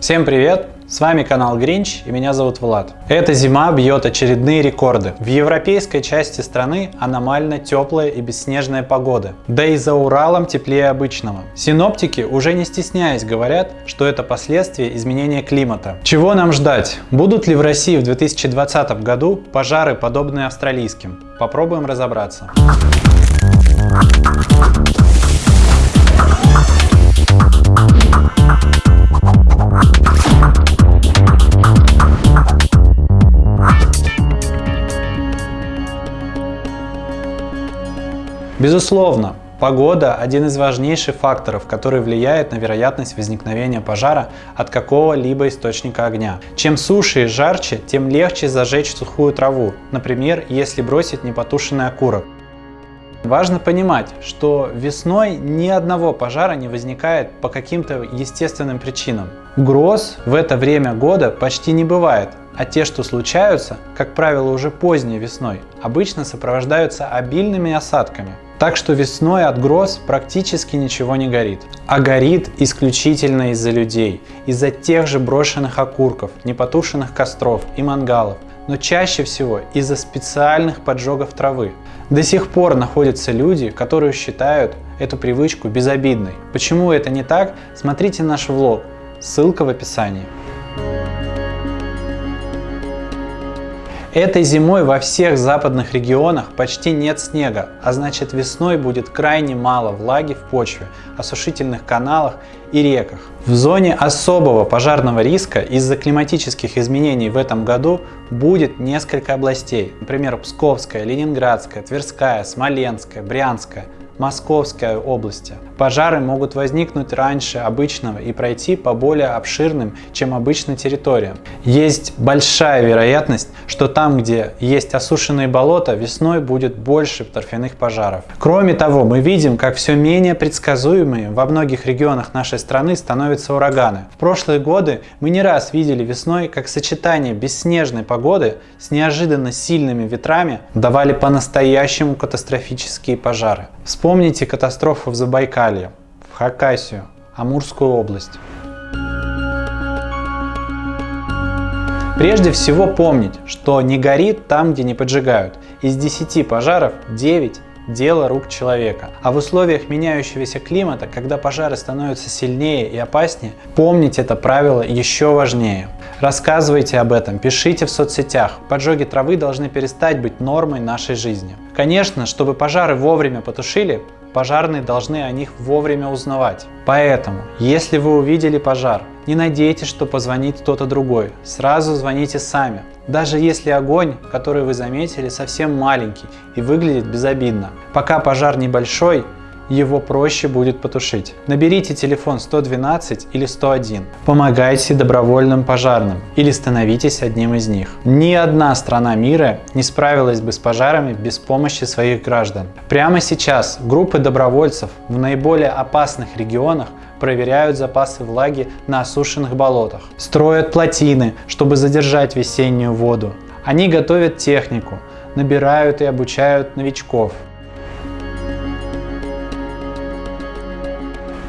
Всем привет! С вами канал Гринч и меня зовут Влад. Эта зима бьет очередные рекорды. В европейской части страны аномально теплая и бесснежная погода. Да и за Уралом теплее обычного. Синоптики уже не стесняясь говорят, что это последствия изменения климата. Чего нам ждать? Будут ли в России в 2020 году пожары, подобные австралийским? Попробуем разобраться. Безусловно, погода – один из важнейших факторов, который влияет на вероятность возникновения пожара от какого-либо источника огня. Чем суше и жарче, тем легче зажечь сухую траву, например, если бросить непотушенный окурок. Важно понимать, что весной ни одного пожара не возникает по каким-то естественным причинам. Гроз в это время года почти не бывает, а те, что случаются, как правило уже поздней весной, обычно сопровождаются обильными осадками. Так что весной от гроз практически ничего не горит. А горит исключительно из-за людей, из-за тех же брошенных окурков, непотушенных костров и мангалов, но чаще всего из-за специальных поджогов травы. До сих пор находятся люди, которые считают эту привычку безобидной. Почему это не так, смотрите наш влог, ссылка в описании. Этой зимой во всех западных регионах почти нет снега, а значит весной будет крайне мало влаги в почве, осушительных каналах и реках. В зоне особого пожарного риска из-за климатических изменений в этом году будет несколько областей, например Псковская, Ленинградская, Тверская, Смоленская, Брянская, Московской области. Пожары могут возникнуть раньше обычного и пройти по более обширным, чем обычной территориям. Есть большая вероятность, что там, где есть осушенные болота, весной будет больше торфяных пожаров. Кроме того, мы видим, как все менее предсказуемые во многих регионах нашей страны становятся ураганы. В прошлые годы мы не раз видели весной, как сочетание бесснежной погоды с неожиданно сильными ветрами давали по-настоящему катастрофические пожары. Вспомните катастрофу в Забайкалье, в Хакасию, Амурскую область. Прежде всего помнить, что не горит там, где не поджигают. Из 10 пожаров 9 дело рук человека. А в условиях меняющегося климата, когда пожары становятся сильнее и опаснее, помнить это правило еще важнее. Рассказывайте об этом, пишите в соцсетях. Поджоги травы должны перестать быть нормой нашей жизни. Конечно, чтобы пожары вовремя потушили, пожарные должны о них вовремя узнавать. Поэтому, если вы увидели пожар, не надейтесь, что позвонит кто-то другой. Сразу звоните сами. Даже если огонь, который вы заметили, совсем маленький и выглядит безобидно. Пока пожар небольшой, его проще будет потушить. Наберите телефон 112 или 101. Помогайте добровольным пожарным или становитесь одним из них. Ни одна страна мира не справилась бы с пожарами без помощи своих граждан. Прямо сейчас группы добровольцев в наиболее опасных регионах проверяют запасы влаги на осушенных болотах, строят плотины, чтобы задержать весеннюю воду. Они готовят технику, набирают и обучают новичков,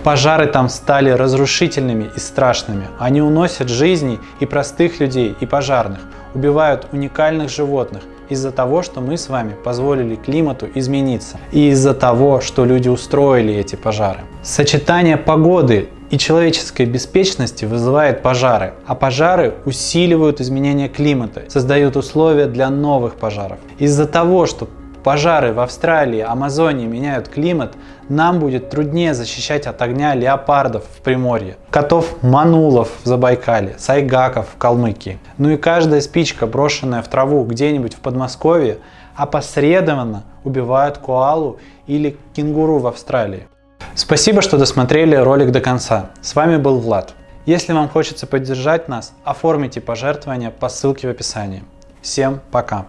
Пожары там стали разрушительными и страшными. Они уносят жизни и простых людей, и пожарных, убивают уникальных животных из-за того, что мы с вами позволили климату измениться, и из-за того, что люди устроили эти пожары. Сочетание погоды и человеческой беспечности вызывает пожары, а пожары усиливают изменение климата, создают условия для новых пожаров. Из-за того, что пожары в Австралии, Амазонии меняют климат, нам будет труднее защищать от огня леопардов в Приморье, котов манулов в Забайкале, сайгаков в Калмыкии. Ну и каждая спичка, брошенная в траву где-нибудь в Подмосковье, опосредованно убивает коалу или кенгуру в Австралии. Спасибо, что досмотрели ролик до конца. С вами был Влад. Если вам хочется поддержать нас, оформите пожертвования по ссылке в описании. Всем пока!